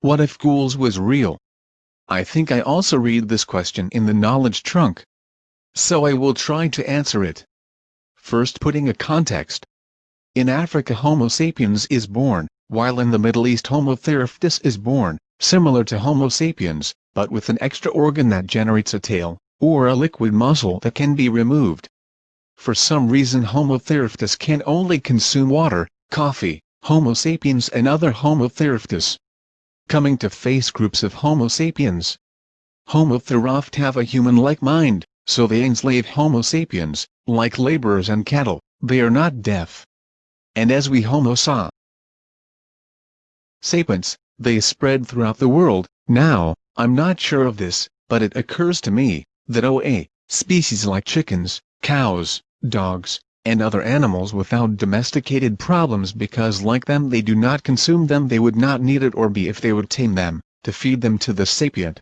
what if ghouls was real? I think I also read this question in the knowledge trunk. So I will try to answer it. First putting a context. In Africa Homo sapiens is born, while in the Middle East Homo theraptus is born, similar to Homo sapiens, but with an extra organ that generates a tail, or a liquid muscle that can be removed. For some reason Homo theraptus can only consume water, coffee, Homo sapiens and other Homo theraptus. Coming to face groups of Homo sapiens. Homo theraptus have a human-like mind, so they enslave Homo sapiens, like laborers and cattle, they are not deaf. And as we Homo saw sapiens, they spread throughout the world, now, I'm not sure of this, but it occurs to me, that OA, species like chickens, cows, dogs, and other animals without domesticated problems because like them they do not consume them they would not need it or be if they would tame them, to feed them to the sapient.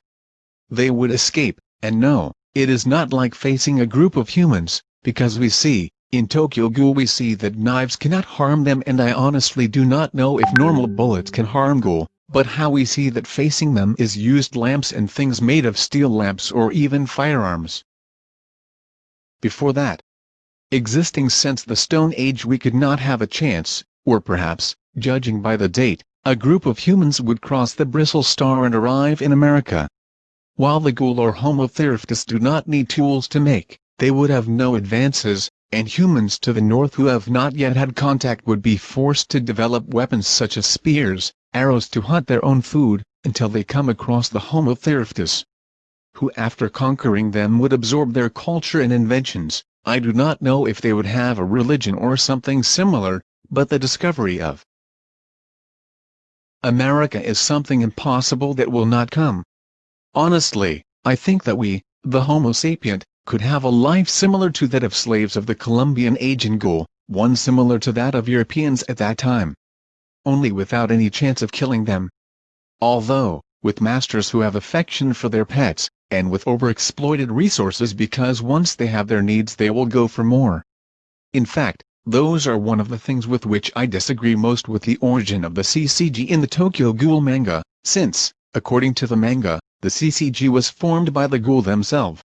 They would escape, and no, it is not like facing a group of humans, because we see, in Tokyo Ghoul we see that knives cannot harm them and I honestly do not know if normal bullets can harm Ghoul, but how we see that facing them is used lamps and things made of steel lamps or even firearms. Before that, existing since the Stone Age we could not have a chance, or perhaps, judging by the date, a group of humans would cross the Bering Strait and arrive in America. While the ghoul or Homo theraptus do not need tools to make, they would have no advances, and humans to the north who have not yet had contact would be forced to develop weapons such as spears, arrows to hunt their own food, until they come across the Homo theraptus, who after conquering them would absorb their culture and inventions, I do not know if they would have a religion or something similar, but the discovery of America is something impossible that will not come. Honestly, I think that we, the Homo sapient, could have a life similar to that of slaves of the Columbian age in Gaul, one similar to that of Europeans at that time. Only without any chance of killing them. Although, with masters who have affection for their pets, and with overexploited resources because once they have their needs they will go for more. In fact, those are one of the things with which I disagree most with the origin of the CCG in the Tokyo Ghoul manga, since, according to the manga, the CCG was formed by the ghoul themselves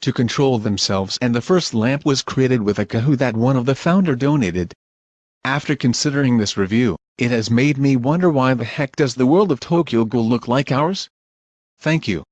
to control themselves and the first lamp was created with a kahoo that one of the founder donated. After considering this review, it has made me wonder why the heck does the world of Tokyo Ghoul look like ours? Thank you.